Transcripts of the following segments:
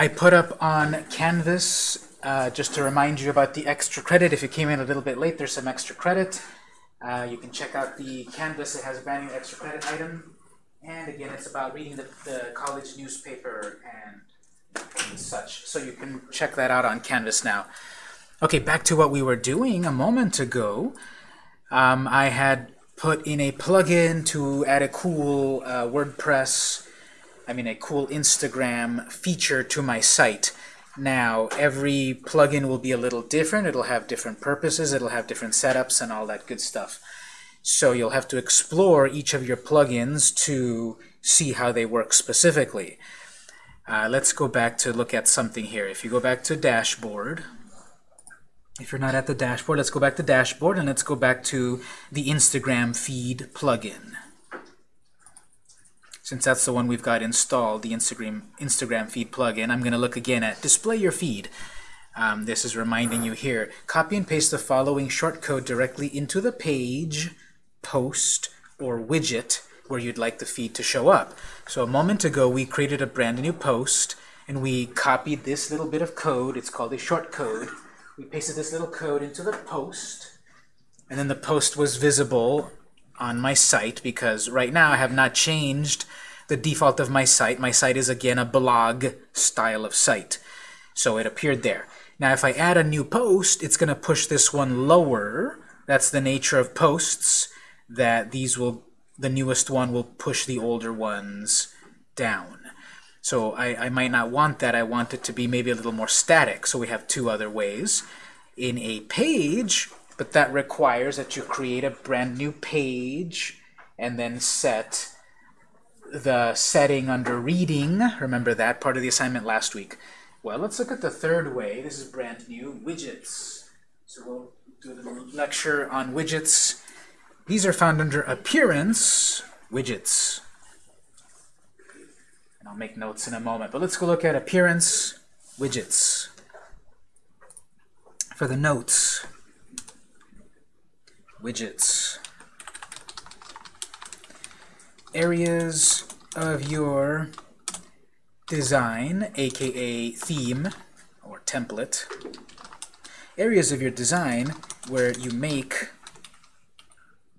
I put up on Canvas, uh, just to remind you about the extra credit. If you came in a little bit late, there's some extra credit. Uh, you can check out the Canvas. It has a brand new extra credit item. And again, it's about reading the, the college newspaper and, such. So you can check that out on Canvas now. Okay, back to what we were doing a moment ago. Um, I had put in a plugin to add a cool uh, WordPress, I mean a cool Instagram feature to my site. Now, every plugin will be a little different. It'll have different purposes. It'll have different setups and all that good stuff. So you'll have to explore each of your plugins to see how they work specifically. Uh, let's go back to look at something here. If you go back to dashboard, if you're not at the dashboard, let's go back to dashboard and let's go back to the Instagram feed plugin. Since that's the one we've got installed, the Instagram, Instagram feed plugin, I'm going to look again at display your feed. Um, this is reminding you here. Copy and paste the following shortcode directly into the page, post, or widget where you'd like the feed to show up. So a moment ago, we created a brand new post, and we copied this little bit of code. It's called a shortcode we pasted this little code into the post, and then the post was visible on my site because right now I have not changed the default of my site. My site is again a blog style of site. So it appeared there. Now if I add a new post, it's going to push this one lower. That's the nature of posts, that these will, the newest one will push the older ones down. So I, I might not want that. I want it to be maybe a little more static. So we have two other ways. In a page, but that requires that you create a brand new page and then set the setting under reading. Remember that part of the assignment last week. Well, let's look at the third way. This is brand new, widgets. So we'll do the lecture on widgets. These are found under Appearance, Widgets. And I'll make notes in a moment. But let's go look at appearance widgets. For the notes, widgets. Areas of your design, aka theme or template. Areas of your design where you make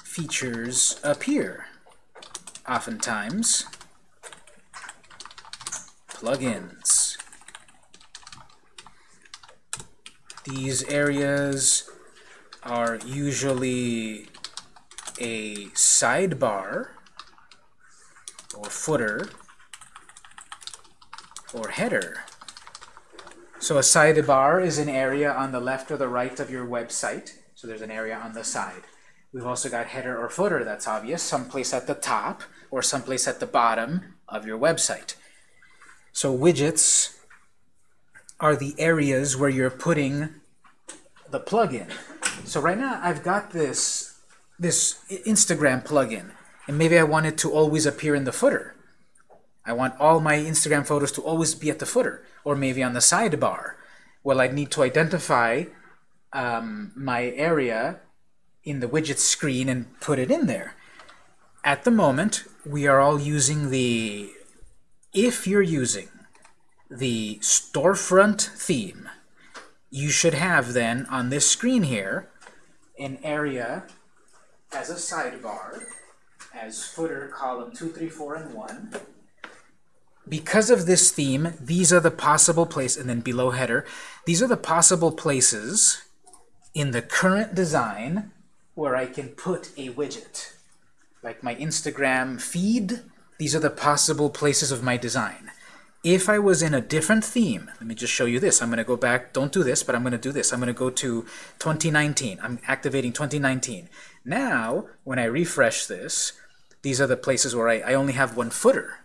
features appear. Oftentimes, plugins. These areas are usually a sidebar or footer or header. So a sidebar is an area on the left or the right of your website. So there's an area on the side. We've also got header or footer, that's obvious, someplace at the top or someplace at the bottom of your website. So widgets are the areas where you're putting the plugin. So right now I've got this, this Instagram plugin, and maybe I want it to always appear in the footer. I want all my Instagram photos to always be at the footer, or maybe on the sidebar. Well, I'd need to identify um, my area in the widget screen and put it in there. At the moment, we are all using the if you're using the storefront theme, you should have then on this screen here an area as a sidebar, as footer column 2, 3, 4, and 1. Because of this theme, these are the possible places, and then below header, these are the possible places in the current design where I can put a widget. Like my Instagram feed, these are the possible places of my design. If I was in a different theme, let me just show you this. I'm going to go back, don't do this, but I'm going to do this. I'm going to go to 2019. I'm activating 2019. Now, when I refresh this, these are the places where I, I only have one footer.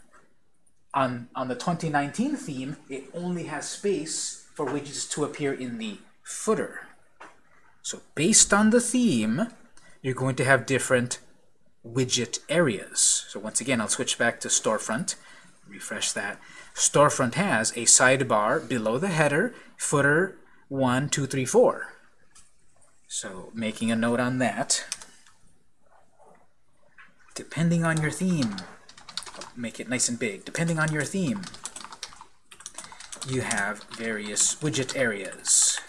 On, on the 2019 theme, it only has space for widgets to appear in the footer. So based on the theme, you're going to have different widget areas. So once again, I'll switch back to storefront, refresh that. Storefront has a sidebar below the header, footer 1, 2, 3, 4. So making a note on that. Depending on your theme, make it nice and big. Depending on your theme, you have various widget areas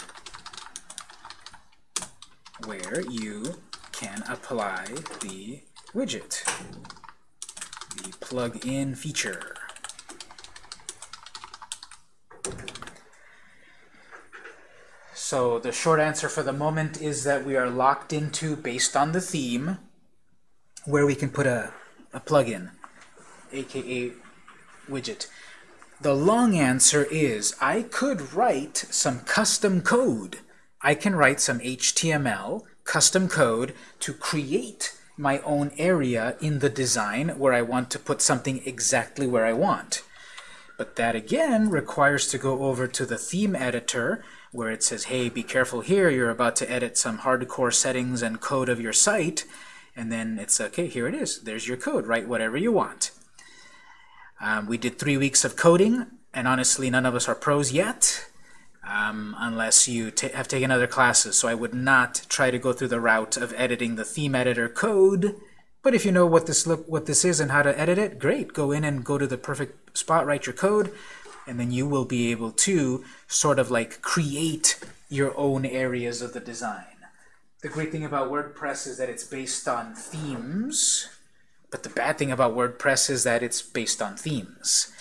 where you can apply the widget, the plug-in feature. So the short answer for the moment is that we are locked into, based on the theme, where we can put a, a plugin, aka widget. The long answer is I could write some custom code. I can write some HTML custom code to create my own area in the design where I want to put something exactly where I want. But that again requires to go over to the theme editor where it says, hey, be careful here, you're about to edit some hardcore settings and code of your site. And then it's, okay, here it is. There's your code. Write whatever you want. Um, we did three weeks of coding, and honestly, none of us are pros yet, um, unless you have taken other classes. So I would not try to go through the route of editing the theme editor code. But if you know what this look, what this is and how to edit it, great. Go in and go to the perfect spot, write your code, and then you will be able to sort of like create your own areas of the design. The great thing about WordPress is that it's based on themes, but the bad thing about WordPress is that it's based on themes,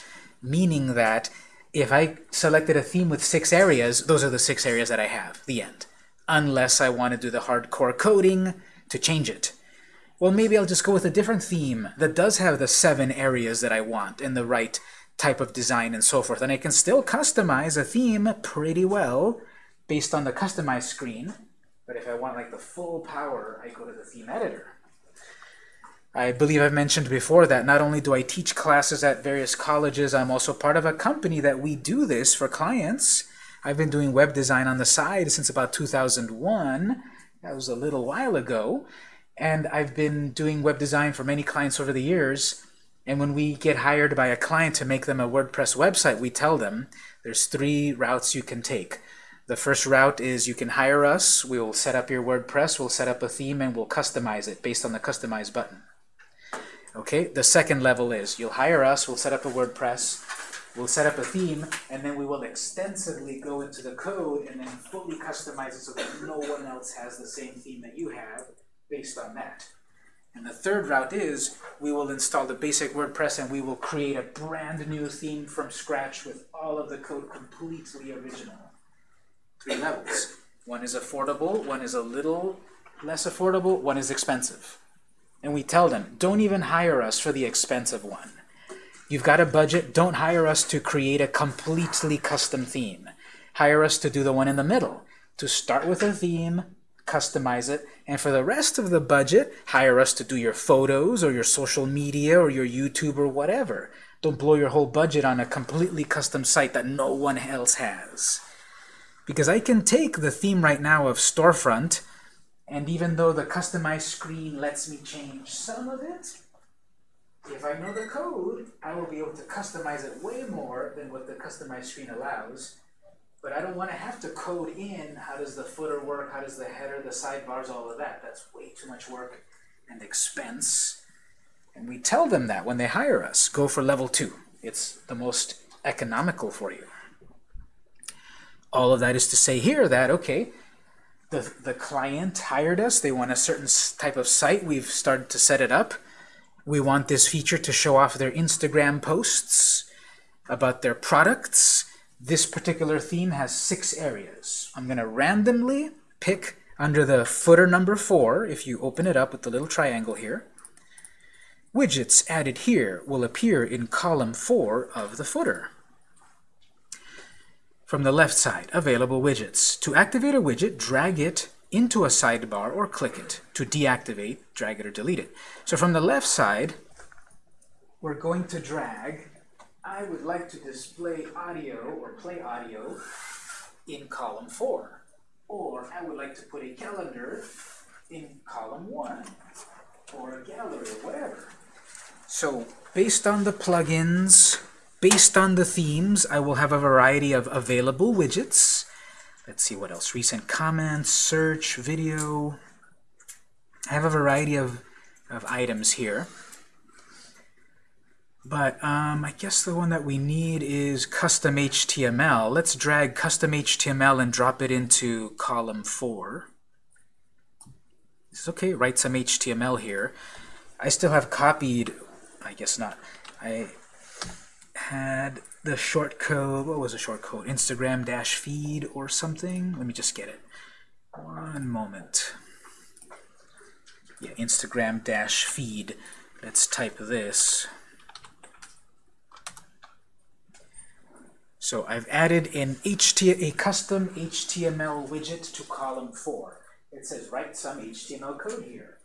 meaning that if I selected a theme with six areas, those are the six areas that I have, the end. Unless I want to do the hardcore coding to change it. Well, maybe I'll just go with a different theme that does have the seven areas that I want in the right type of design and so forth. And I can still customize a theme pretty well based on the customized screen. But if I want like the full power, I go to the theme editor. I believe I've mentioned before that not only do I teach classes at various colleges, I'm also part of a company that we do this for clients. I've been doing web design on the side since about 2001. That was a little while ago. And I've been doing web design for many clients over the years. And when we get hired by a client to make them a WordPress website, we tell them there's three routes you can take. The first route is you can hire us. We will set up your WordPress. We'll set up a theme, and we'll customize it based on the Customize button. Okay, the second level is you'll hire us, we'll set up a WordPress, we'll set up a theme, and then we will extensively go into the code and then fully customize it so that no one else has the same theme that you have based on that. And the third route is we will install the basic WordPress and we will create a brand new theme from scratch with all of the code completely original. Three levels. One is affordable, one is a little less affordable, one is expensive. And we tell them, don't even hire us for the expensive one. You've got a budget, don't hire us to create a completely custom theme. Hire us to do the one in the middle, to start with a theme, customize it, and for the rest of the budget, hire us to do your photos or your social media or your YouTube or whatever. Don't blow your whole budget on a completely custom site that no one else has. Because I can take the theme right now of Storefront, and even though the customized screen lets me change some of it, if I know the code, I will be able to customize it way more than what the customized screen allows. But I don't want to have to code in how does the footer work, how does the header, the sidebars, all of that. That's way too much work and expense. And we tell them that when they hire us. Go for level two. It's the most economical for you. All of that is to say here that, okay, the, the client hired us. They want a certain type of site. We've started to set it up. We want this feature to show off their Instagram posts about their products this particular theme has six areas. I'm going to randomly pick under the footer number 4, if you open it up with the little triangle here, widgets added here will appear in column 4 of the footer. From the left side, available widgets. To activate a widget, drag it into a sidebar or click it. To deactivate, drag it or delete it. So from the left side, we're going to drag I would like to display audio or play audio in column 4. Or I would like to put a calendar in column 1 or a gallery or whatever. So based on the plugins, based on the themes, I will have a variety of available widgets. Let's see what else. Recent comments, search, video. I have a variety of, of items here. But um, I guess the one that we need is custom HTML. Let's drag custom HTML and drop it into column 4. It's okay, write some HTML here. I still have copied, I guess not. I had the short code, what was the short code? Instagram dash feed or something? Let me just get it. One moment. Yeah, Instagram dash feed. Let's type this. So I've added an HT a custom HTML widget to column 4. It says write some HTML code here.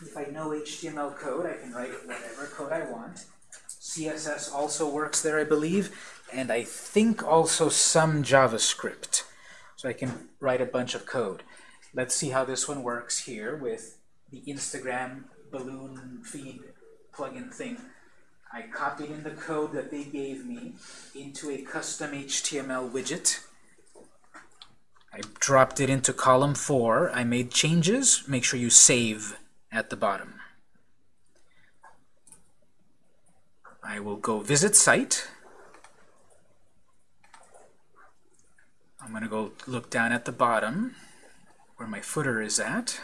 If I know HTML code, I can write whatever code I want. CSS also works there, I believe, and I think also some JavaScript. So I can write a bunch of code. Let's see how this one works here with the Instagram balloon feed plugin thing. I copied in the code that they gave me into a custom HTML widget. I dropped it into column 4. I made changes. Make sure you save at the bottom. I will go visit site. I'm going to go look down at the bottom where my footer is at.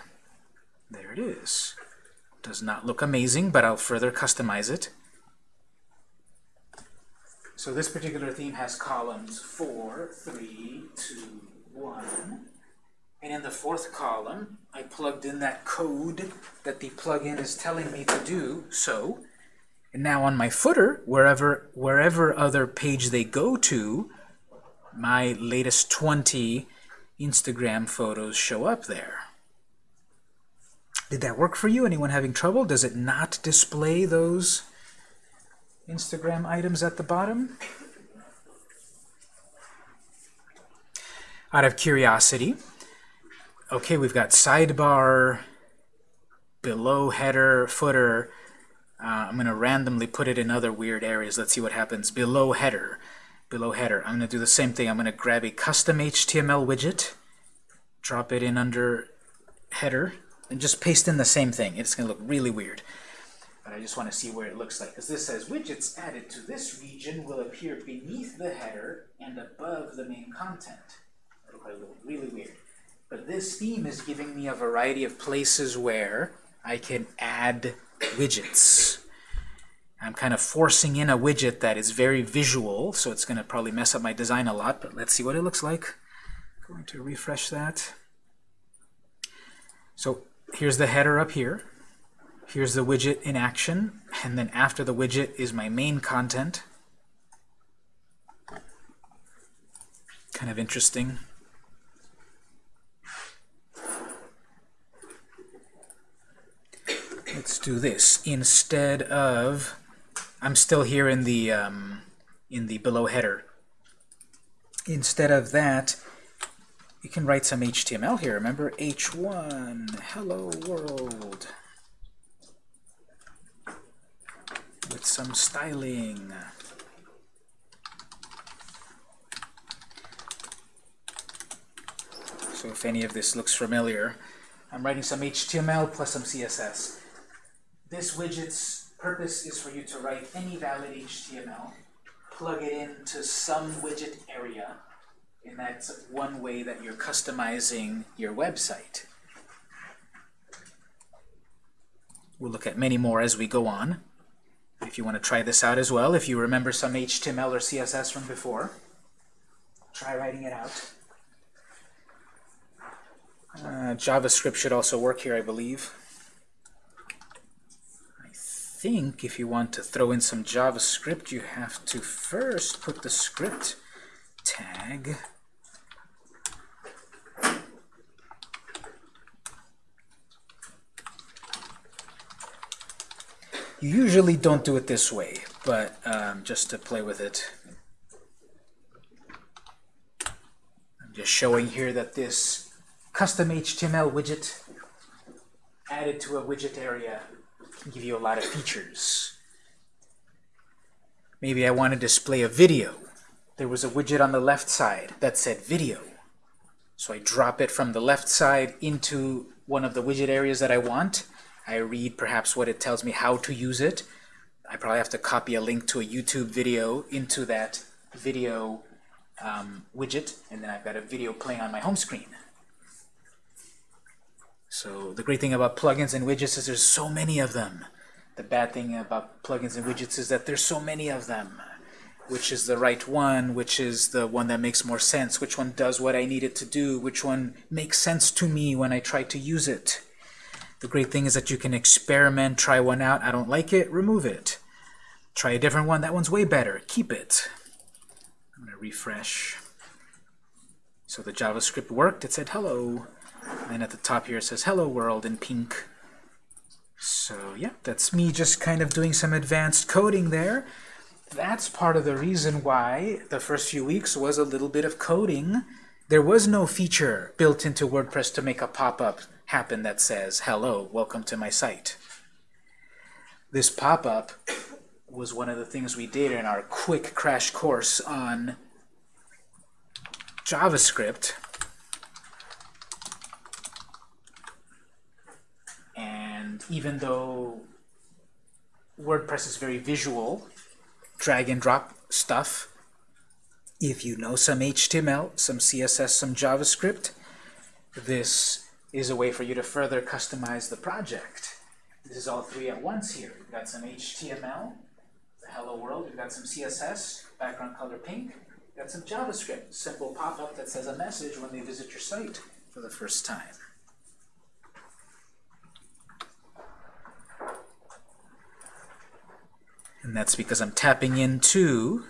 There it is. Does not look amazing, but I'll further customize it. So this particular theme has columns 4, 3, 2, 1. And in the fourth column, I plugged in that code that the plugin is telling me to do so. And now on my footer, wherever, wherever other page they go to, my latest 20 Instagram photos show up there. Did that work for you? Anyone having trouble? Does it not display those Instagram items at the bottom. Out of curiosity, okay, we've got sidebar, below header, footer. Uh, I'm going to randomly put it in other weird areas. Let's see what happens. Below header, below header. I'm going to do the same thing. I'm going to grab a custom HTML widget, drop it in under header, and just paste in the same thing. It's going to look really weird but I just want to see where it looks like. Because this says, widgets added to this region will appear beneath the header and above the main content. That'll probably look really weird. But this theme is giving me a variety of places where I can add widgets. I'm kind of forcing in a widget that is very visual, so it's going to probably mess up my design a lot, but let's see what it looks like. I'm going to refresh that. So here's the header up here. Here's the widget in action, and then after the widget is my main content. Kind of interesting. Let's do this. Instead of, I'm still here in the um, in the below header. Instead of that, you can write some HTML here. Remember h1 hello world. With some styling. So if any of this looks familiar, I'm writing some HTML plus some CSS. This widget's purpose is for you to write any valid HTML, plug it into some widget area, and that's one way that you're customizing your website. We'll look at many more as we go on if you want to try this out as well, if you remember some HTML or CSS from before, try writing it out. Uh, JavaScript should also work here, I believe. I think if you want to throw in some JavaScript, you have to first put the script tag You usually don't do it this way, but um, just to play with it. I'm just showing here that this custom HTML widget added to a widget area can give you a lot of features. Maybe I want to display a video. There was a widget on the left side that said video. So I drop it from the left side into one of the widget areas that I want, I read perhaps what it tells me how to use it. I probably have to copy a link to a YouTube video into that video um, widget, and then I've got a video playing on my home screen. So the great thing about plugins and widgets is there's so many of them. The bad thing about plugins and widgets is that there's so many of them. Which is the right one, which is the one that makes more sense, which one does what I need it to do, which one makes sense to me when I try to use it. The great thing is that you can experiment, try one out, I don't like it, remove it. Try a different one, that one's way better, keep it. I'm to refresh. So the JavaScript worked, it said hello. And at the top here it says hello world in pink. So yeah, that's me just kind of doing some advanced coding there. That's part of the reason why the first few weeks was a little bit of coding. There was no feature built into WordPress to make a pop-up happen that says, hello, welcome to my site. This pop-up was one of the things we did in our quick crash course on JavaScript. And even though WordPress is very visual, drag and drop stuff, if you know some HTML, some CSS, some JavaScript, this is a way for you to further customize the project. This is all three at once here. We've got some HTML, hello world, we've got some CSS, background color pink, we've got some JavaScript, simple pop-up that says a message when they visit your site for the first time. And that's because I'm tapping into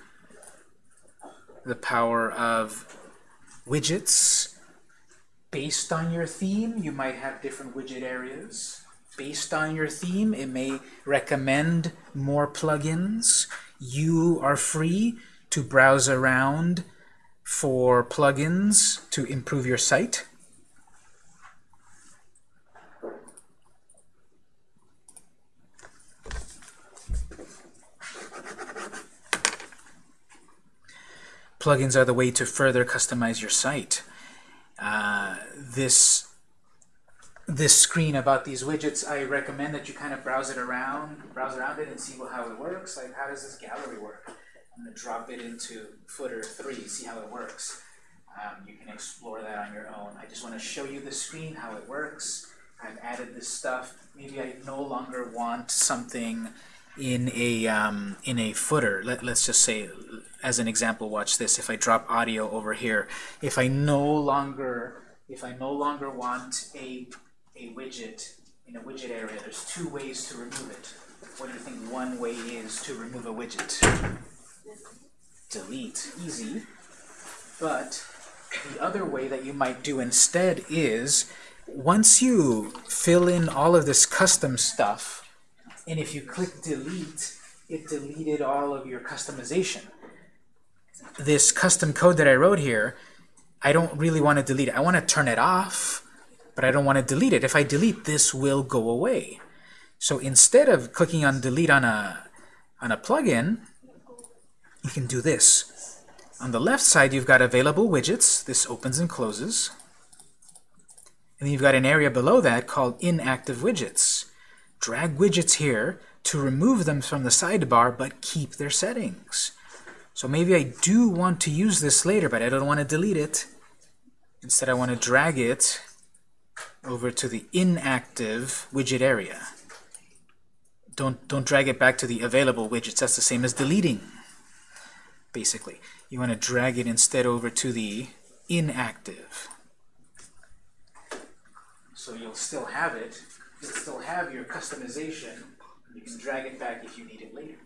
the power of widgets. Based on your theme, you might have different widget areas. Based on your theme, it may recommend more plugins. You are free to browse around for plugins to improve your site. Plugins are the way to further customize your site. This this screen about these widgets, I recommend that you kind of browse it around, browse around it and see how it works. Like, how does this gallery work? I'm going to drop it into footer 3, see how it works. Um, you can explore that on your own. I just want to show you the screen, how it works. I've added this stuff. Maybe I no longer want something in a um, in a footer. Let, let's just say, as an example, watch this. If I drop audio over here, if I no longer if I no longer want a a widget in a widget area, there's two ways to remove it. What do you think one way is to remove a widget? Delete, easy. But the other way that you might do instead is once you fill in all of this custom stuff, and if you click delete, it deleted all of your customization. This custom code that I wrote here, I don't really want to delete it. I want to turn it off, but I don't want to delete it. If I delete, this will go away. So instead of clicking on delete on a, on a plugin, you can do this. On the left side, you've got available widgets. This opens and closes. And then you've got an area below that called inactive widgets. Drag widgets here to remove them from the sidebar, but keep their settings. So maybe I do want to use this later, but I don't want to delete it. Instead, I want to drag it over to the inactive widget area. Don't, don't drag it back to the available widgets. That's the same as deleting, basically. You want to drag it instead over to the inactive. So you'll still have it. You'll still have your customization. You can drag it back if you need it later.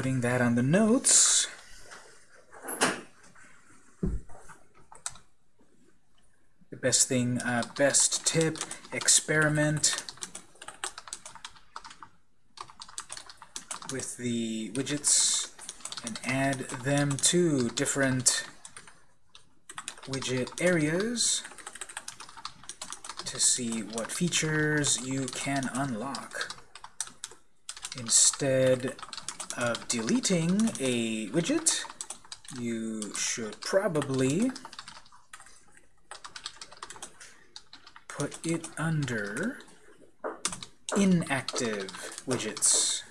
Putting that on the notes. The best thing, uh, best tip, experiment with the widgets and add them to different widget areas to see what features you can unlock. Instead of deleting a widget, you should probably put it under inactive widgets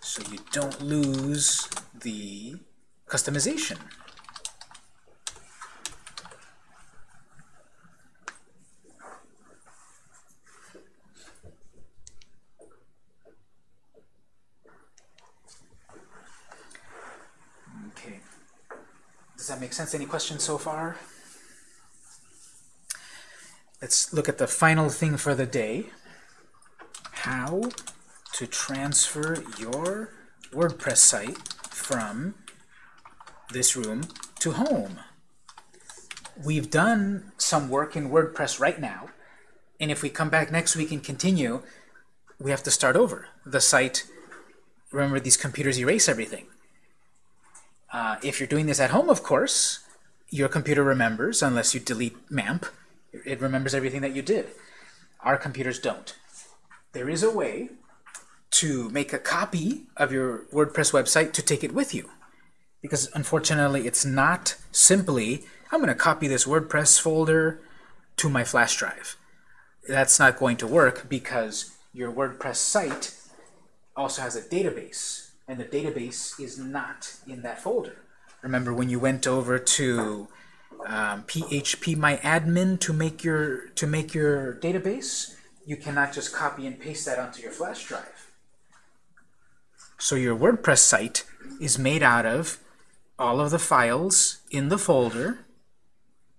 so you don't lose the customization. Okay. Does that make sense? Any questions so far? Let's look at the final thing for the day. How to transfer your WordPress site from this room to home. We've done some work in WordPress right now, and if we come back next week and continue, we have to start over. The site, remember these computers erase everything. Uh, if you're doing this at home, of course, your computer remembers, unless you delete MAMP, it remembers everything that you did. Our computers don't. There is a way to make a copy of your WordPress website to take it with you. Because unfortunately, it's not simply, I'm going to copy this WordPress folder to my flash drive. That's not going to work because your WordPress site also has a database, and the database is not in that folder. Remember when you went over to um, PHP My Admin to make your to make your database, you cannot just copy and paste that onto your flash drive. So your WordPress site is made out of all of the files in the folder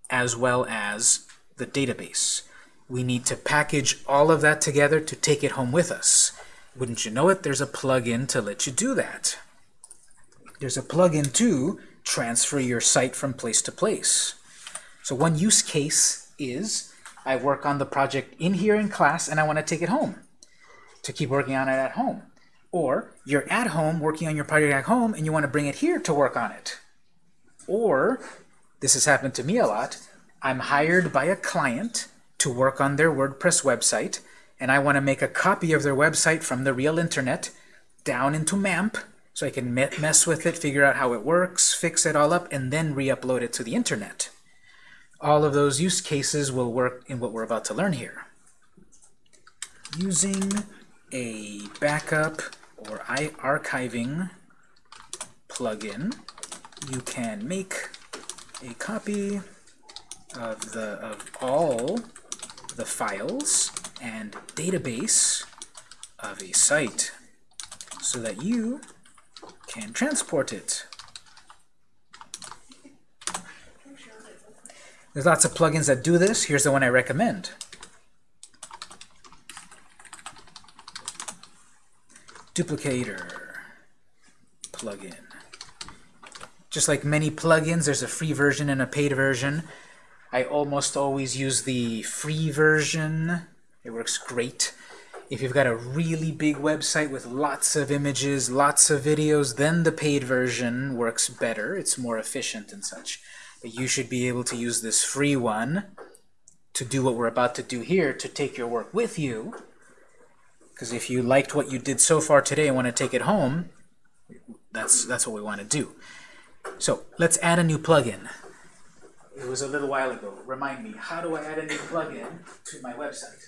as well as the database. We need to package all of that together to take it home with us. Wouldn't you know it, there's a plugin to let you do that. There's a plugin to transfer your site from place to place. So one use case is I work on the project in here in class and I want to take it home to keep working on it at home. Or you're at home working on your project at home and you want to bring it here to work on it. Or, this has happened to me a lot, I'm hired by a client to work on their WordPress website and I want to make a copy of their website from the real internet down into MAMP so I can mess with it, figure out how it works, fix it all up, and then re-upload it to the internet. All of those use cases will work in what we're about to learn here. Using a backup or archiving plugin, you can make a copy of the of all the files and database of a site so that you can transport it. There's lots of plugins that do this. Here's the one I recommend. Duplicator plugin. Just like many plugins, there's a free version and a paid version. I almost always use the free version. It works great. If you've got a really big website with lots of images, lots of videos, then the paid version works better. It's more efficient and such. But you should be able to use this free one to do what we're about to do here, to take your work with you. Because if you liked what you did so far today and want to take it home, that's, that's what we want to do. So let's add a new plugin. It was a little while ago. Remind me, how do I add a new plugin to my website?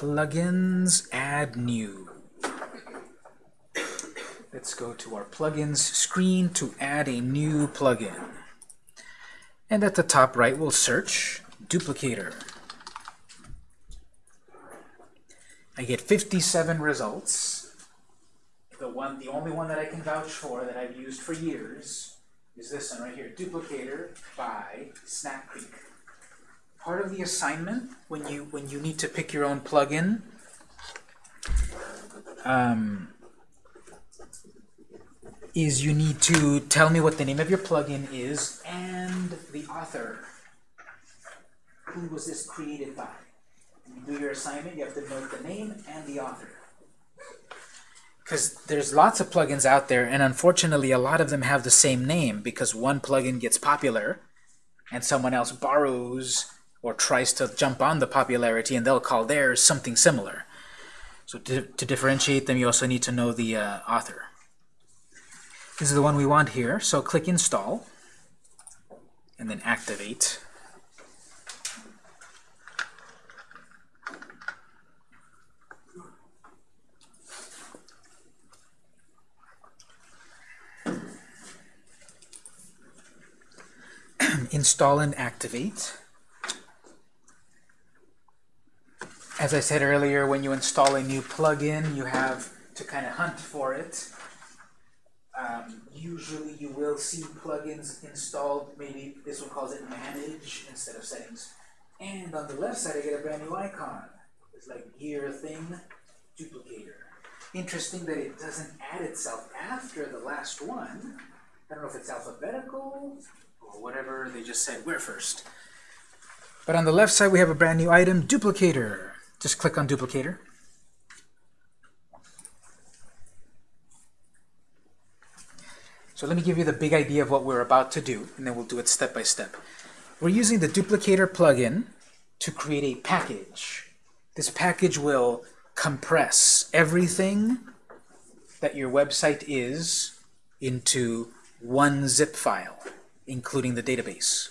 Plugins, add new. Let's go to our plugins screen to add a new plugin. And at the top right, we'll search duplicator. I get 57 results. The one, the only one that I can vouch for that I've used for years is this one right here, Duplicator by Snap Creek part of the assignment when you when you need to pick your own plugin um, is you need to tell me what the name of your plugin is and the author. Who was this created by? When you do your assignment, you have to note the name and the author. Because there's lots of plugins out there, and unfortunately a lot of them have the same name because one plugin gets popular and someone else borrows or tries to jump on the popularity and they'll call theirs something similar. So to, to differentiate them, you also need to know the uh, author. This is the one we want here, so click Install. and then activate. install and activate. As I said earlier, when you install a new plugin, you have to kind of hunt for it. Um, usually you will see plugins installed, maybe this one calls it manage instead of settings. And on the left side I get a brand new icon. It's like gear thing, duplicator. Interesting that it doesn't add itself after the last one. I don't know if it's alphabetical or whatever they just said, we're first. But on the left side we have a brand new item, duplicator. Just click on duplicator. So let me give you the big idea of what we're about to do, and then we'll do it step by step. We're using the duplicator plugin to create a package. This package will compress everything that your website is into one zip file, including the database.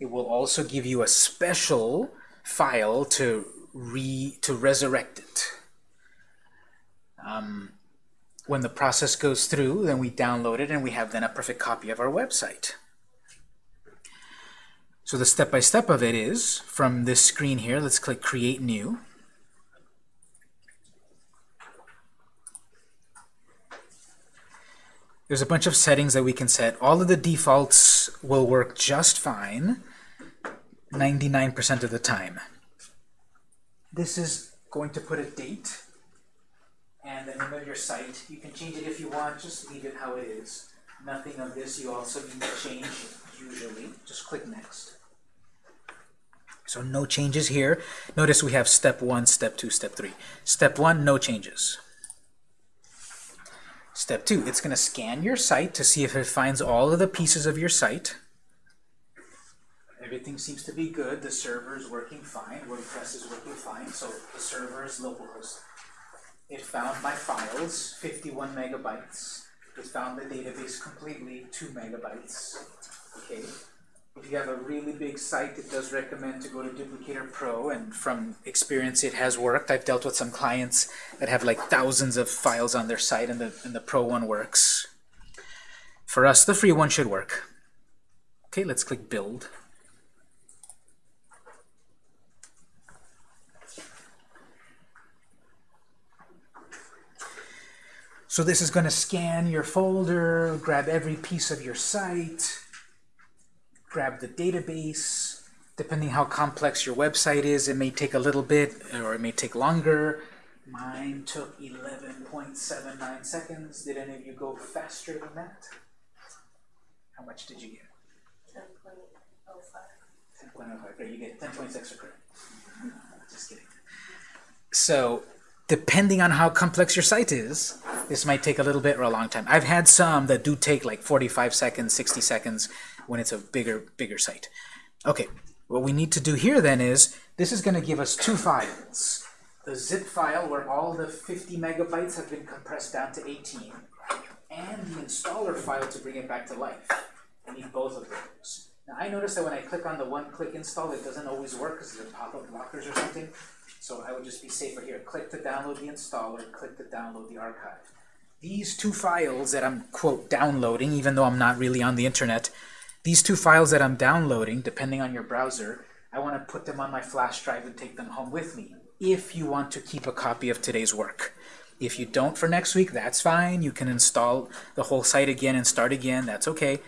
It will also give you a special file to re to resurrect it. Um, when the process goes through, then we download it and we have then a perfect copy of our website. So the step-by-step -step of it is, from this screen here, let's click Create New. There's a bunch of settings that we can set. All of the defaults will work just fine 99% of the time. This is going to put a date and the name of your site. You can change it if you want, just leave it how it is. Nothing of this you also need to change usually. Just click next. So no changes here. Notice we have step one, step two, step three. Step one, no changes. Step two, it's going to scan your site to see if it finds all of the pieces of your site. Everything seems to be good. The server is working fine. WordPress is working fine. So the server is localhost. It found my files, 51 megabytes. It found the database completely, 2 megabytes. Okay. If you have a really big site, it does recommend to go to Duplicator Pro, and from experience it has worked. I've dealt with some clients that have like thousands of files on their site, and the, and the Pro one works. For us, the free one should work. Okay, let's click Build. So this is going to scan your folder, grab every piece of your site, grab the database. Depending how complex your website is, it may take a little bit or it may take longer. Mine took 11.79 seconds. Did any of you go faster than that? How much did you get? 10.05. 10.05. Great, you get 10.6 for credit. Just kidding. So depending on how complex your site is, this might take a little bit or a long time. I've had some that do take like 45 seconds, 60 seconds when it's a bigger, bigger site. Okay, what we need to do here then is, this is going to give us two files. The zip file where all the 50 megabytes have been compressed down to 18, and the installer file to bring it back to life. I need both of those. Now I notice that when I click on the one-click install, it doesn't always work because of the pop-up blockers or something. So I would just be safer here. Click to download the installer, click to download the archive. These two files that I'm, quote, downloading, even though I'm not really on the internet, these two files that I'm downloading, depending on your browser, I want to put them on my flash drive and take them home with me, if you want to keep a copy of today's work. If you don't for next week, that's fine. You can install the whole site again and start again. That's okay.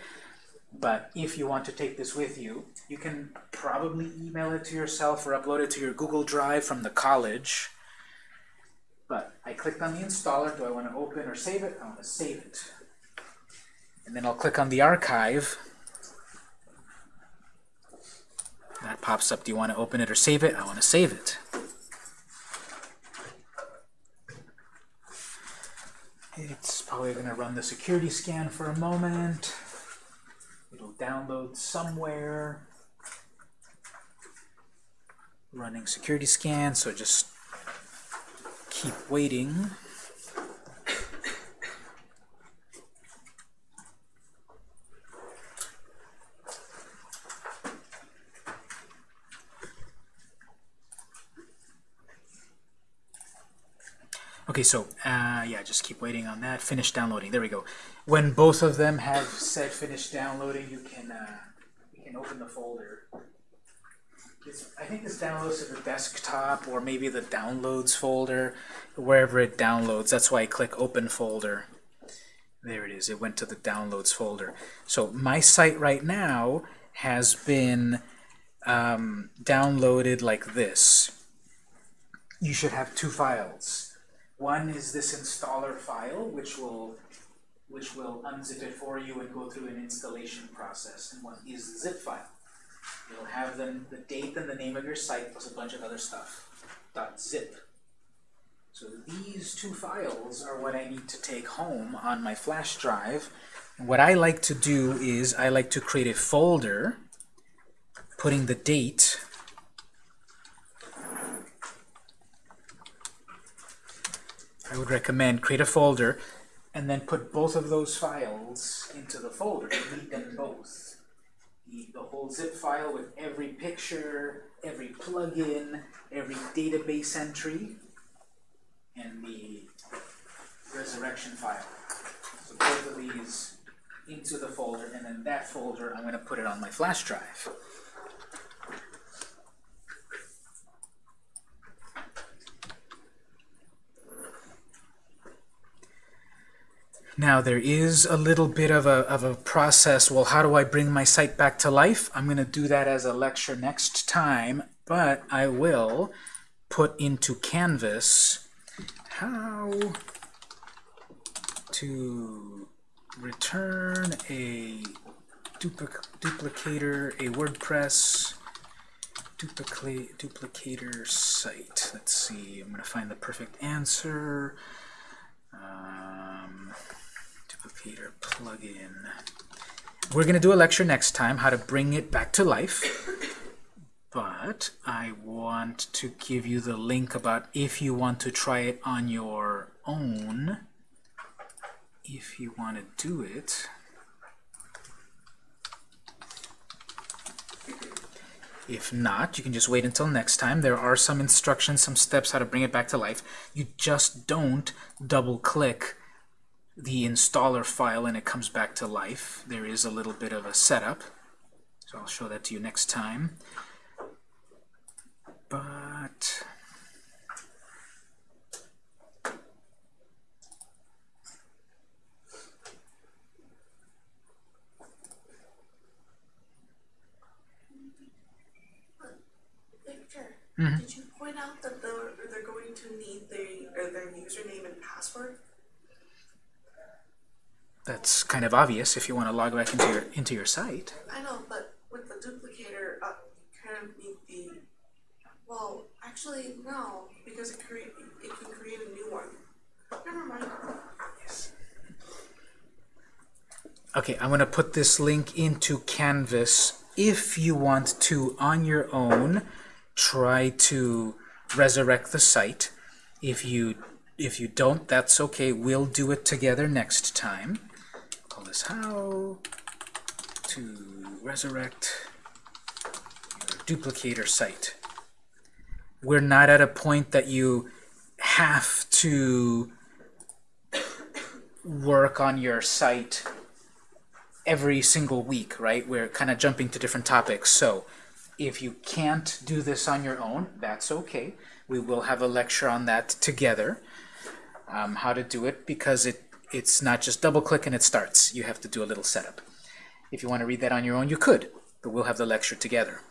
But if you want to take this with you, you can probably email it to yourself or upload it to your Google Drive from the college. But I clicked on the installer. Do I want to open or save it? I want to save it. And then I'll click on the archive. That pops up. Do you want to open it or save it? I want to save it. It's probably going to run the security scan for a moment. It'll download somewhere. Running security scan, so just keep waiting. Okay, so uh, yeah, just keep waiting on that. Finish downloading. There we go. When both of them have said finish downloading, you can uh, you can open the folder. I think this downloads to the desktop or maybe the downloads folder, wherever it downloads. That's why I click open folder. There it is. It went to the downloads folder. So my site right now has been um, downloaded like this. You should have two files. One is this installer file, which will which will unzip it for you and go through an installation process. And one is the zip file. You'll have then the date and the name of your site plus a bunch of other stuff. .zip. So these two files are what I need to take home on my flash drive. What I like to do is I like to create a folder putting the date I would recommend create a folder and then put both of those files into the folder. Delete them both the, whole zip file with every picture, every plugin, every database entry, and the resurrection file. So both of these into the folder, and then that folder, I'm going to put it on my flash drive. Now there is a little bit of a, of a process, well how do I bring my site back to life? I'm going to do that as a lecture next time, but I will put into Canvas how to return a duplic duplicator, a WordPress duplicate duplicator site. Let's see, I'm going to find the perfect answer. Um, Plugin. We're going to do a lecture next time, how to bring it back to life. But I want to give you the link about if you want to try it on your own, if you want to do it. If not, you can just wait until next time. There are some instructions, some steps how to bring it back to life. You just don't double-click the installer file and it comes back to life. There is a little bit of a setup. So I'll show that to you next time. But... Victor, mm -hmm. did you point out that they're, they're going to need their, their username and password? That's kind of obvious if you want to log back into your into your site. I know, but with the duplicator, uh, kind of need the. Well, actually, no, because it create it can create a new one. Never mind. Yes. Okay, I'm going to put this link into Canvas. If you want to, on your own, try to resurrect the site. If you if you don't, that's okay. We'll do it together next time is how to resurrect your duplicator site. We're not at a point that you have to work on your site every single week, right? We're kind of jumping to different topics. So if you can't do this on your own, that's okay. We will have a lecture on that together, um, how to do it, because it it's not just double click and it starts. You have to do a little setup. If you want to read that on your own, you could, but we'll have the lecture together.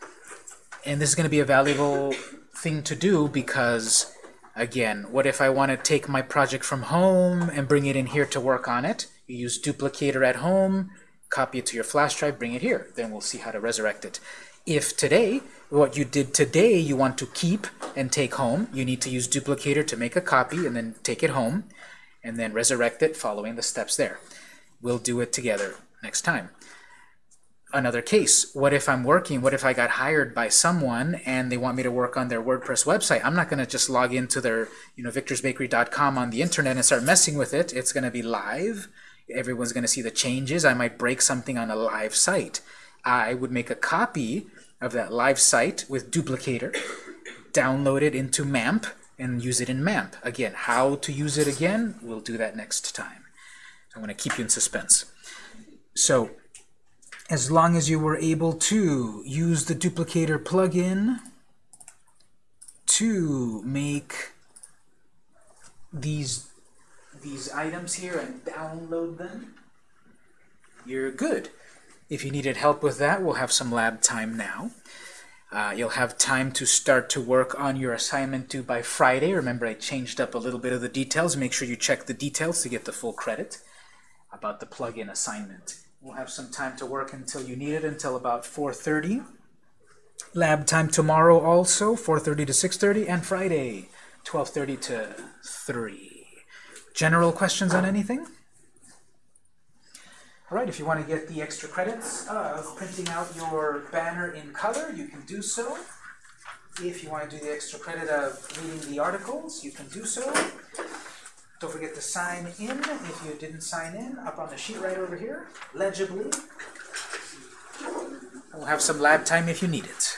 And this is going to be a valuable thing to do because, again, what if I want to take my project from home and bring it in here to work on it? You use duplicator at home, copy it to your flash drive, bring it here. Then we'll see how to resurrect it. If today, what you did today, you want to keep and take home, you need to use duplicator to make a copy and then take it home and then resurrect it following the steps there. We'll do it together next time. Another case, what if I'm working, what if I got hired by someone and they want me to work on their WordPress website? I'm not going to just log into their, you know, victorsbakery.com on the internet and start messing with it. It's going to be live. Everyone's going to see the changes. I might break something on a live site. I would make a copy of that live site with duplicator, download it into MAMP, and use it in MAMP. Again, how to use it again, we'll do that next time. I'm going to keep you in suspense. So, as long as you were able to use the duplicator plugin to make these these items here and download them, you're good. If you needed help with that, we'll have some lab time now. Uh, you'll have time to start to work on your assignment due by Friday. Remember, I changed up a little bit of the details. Make sure you check the details to get the full credit about the plug-in assignment. We'll have some time to work until you need it, until about 4.30. Lab time tomorrow also, 4.30 to 6.30, and Friday, 12.30 to 3. General questions on anything? All right, if you want to get the extra credits of printing out your banner in color, you can do so. If you want to do the extra credit of reading the articles, you can do so. Don't forget to sign in if you didn't sign in, up on the sheet right over here, legibly. We'll have some lab time if you need it.